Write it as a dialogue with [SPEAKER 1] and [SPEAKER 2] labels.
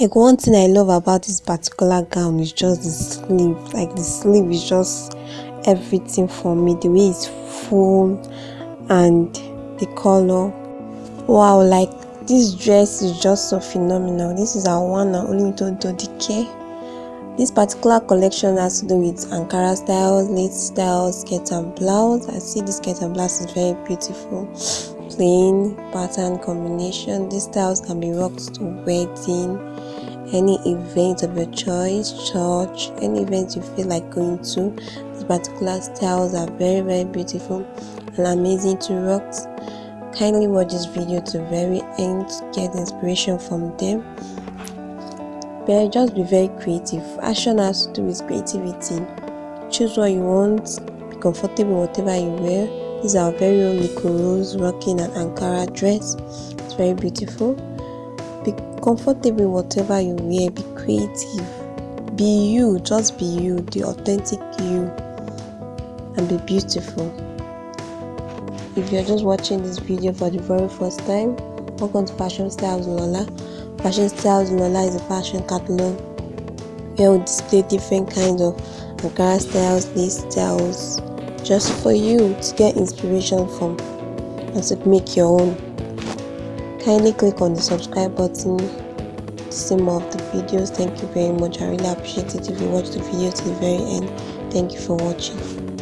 [SPEAKER 1] like one thing i love about this particular gown is just the sleeve like the sleeve is just everything for me the way it's full and the color wow like this dress is just so phenomenal this is our one and only Dodo Dike this particular collection has to do with Ankara styles, late styles, skirt and blouse. I see this skirt and blouse is very beautiful. Plain pattern combination. These styles can be rocked to wedding, any event of your choice, church, any event you feel like going to. These particular styles are very very beautiful and amazing to rock. Kindly watch this video to very end get inspiration from them. But just be very creative. Fashion has to do with creativity. Choose what you want be comfortable whatever you wear. These are very own Nico Rose rocking an Ankara dress. It's very beautiful. be comfortable whatever you wear be creative. Be you just be you the authentic you and be beautiful. If you're just watching this video for the very first time welcome to fashion styles lola. Fashion Styles Lola is a fashion catalog where we display different kinds of Ankara styles, lace styles, just for you to get inspiration from and to make your own. Kindly click on the subscribe button to see more of the videos. Thank you very much. I really appreciate it if you watch the video to the very end. Thank you for watching.